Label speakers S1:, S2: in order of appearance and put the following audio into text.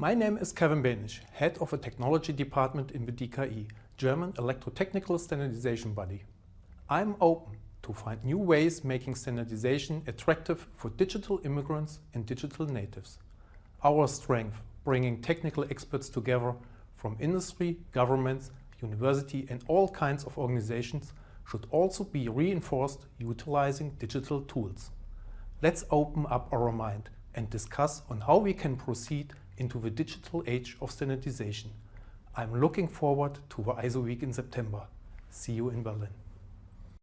S1: My name is Kevin Benisch, head of a technology department in the DKE, German Electrotechnical Standardization Body. I'm open to find new ways making standardization attractive for digital immigrants and digital natives. Our strength, bringing technical experts together from industry, governments, university and all kinds of organizations should also be reinforced utilizing digital tools. Let's open up our mind and discuss on how we can proceed into the digital age of standardization. I'm looking forward to the ISO week in September. See you in Berlin.